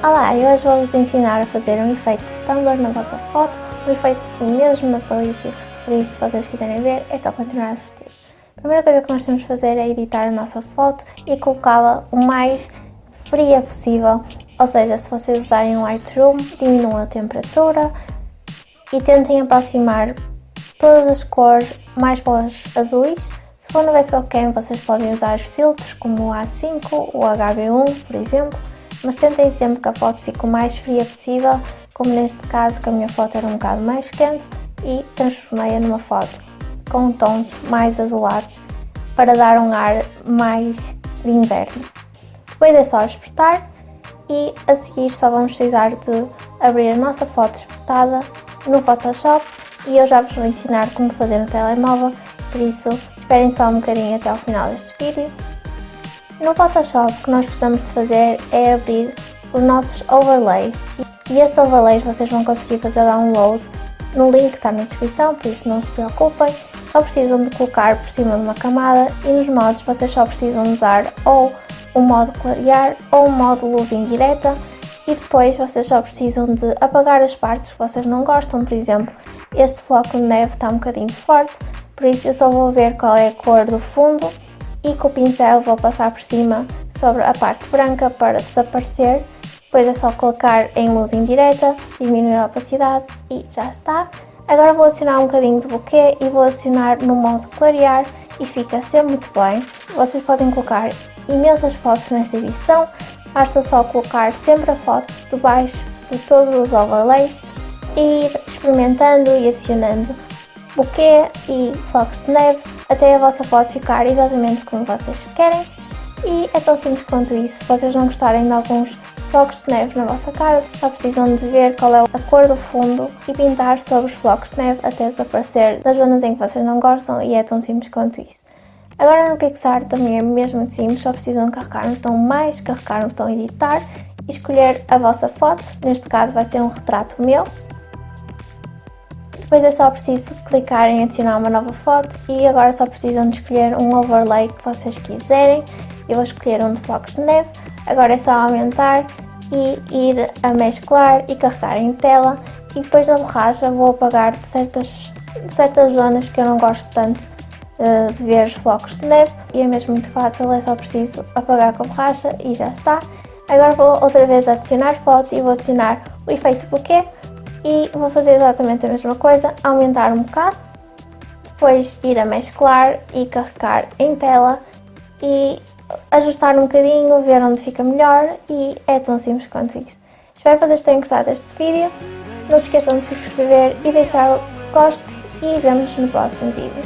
Olá, eu hoje vou-vos ensinar a fazer um efeito Tumblr na vossa foto, um efeito assim mesmo natalício, por isso se vocês quiserem ver é só continuar a assistir. A primeira coisa que nós temos de fazer é editar a nossa foto e colocá-la o mais fria possível, ou seja, se vocês usarem um Lightroom, diminuam a temperatura e tentem aproximar todas as cores mais para os azuis. Se for no Webcam vocês podem usar os filtros como o A5 ou o HB1, por exemplo, mas tentem sempre que a foto fique o mais fria possível, como neste caso que a minha foto era um bocado mais quente e transformei-a numa foto com tons mais azulados para dar um ar mais de inverno. Depois é só exportar e a seguir só vamos precisar de abrir a nossa foto exportada no Photoshop e eu já vos vou ensinar como fazer no telemóvel, por isso esperem só um bocadinho até ao final deste vídeo no Photoshop o que nós precisamos de fazer é abrir os nossos overlays. E estes overlays vocês vão conseguir fazer download no link que está na descrição, por isso não se preocupem. Só precisam de colocar por cima de uma camada e nos modos vocês só precisam usar ou o modo clarear ou o modo luz indireta. E depois vocês só precisam de apagar as partes que vocês não gostam, por exemplo, este floco de neve está um bocadinho forte, por isso eu só vou ver qual é a cor do fundo e com o pincel vou passar por cima sobre a parte branca para desaparecer. Depois é só colocar em luz indireta, diminuir a opacidade e já está. Agora vou adicionar um bocadinho de buquê e vou adicionar no modo clarear e fica sempre muito bem. Vocês podem colocar imensas fotos nesta edição, basta só colocar sempre a foto debaixo de todos os overlays e ir experimentando e adicionando buquê e flocos de neve até a vossa foto ficar exatamente como vocês querem e é tão simples quanto isso. Se vocês não gostarem de alguns flocos de neve na vossa cara, só precisam de ver qual é a cor do fundo e pintar sobre os flocos de neve até desaparecer das zonas em que vocês não gostam e é tão simples quanto isso. Agora no Pixar também é mesmo simples, só precisam carregar no botão mais, carregar no botão editar e escolher a vossa foto, neste caso vai ser um retrato meu depois é só preciso clicar em adicionar uma nova foto e agora só precisam de escolher um overlay que vocês quiserem. Eu vou escolher um de flocos de neve. Agora é só aumentar e ir a mesclar e carregar em tela. E depois da borracha vou apagar de certas, de certas zonas que eu não gosto tanto uh, de ver os flocos de neve. E é mesmo muito fácil, é só preciso apagar com a borracha e já está. Agora vou outra vez adicionar foto e vou adicionar o efeito bokeh e vou fazer exatamente a mesma coisa, aumentar um bocado, depois ir a mesclar e carregar em tela e ajustar um bocadinho, ver onde fica melhor e é tão simples quanto isso. Espero que vocês tenham gostado deste vídeo, não se esqueçam de se inscrever e deixar o gosto e vemos no próximo vídeo.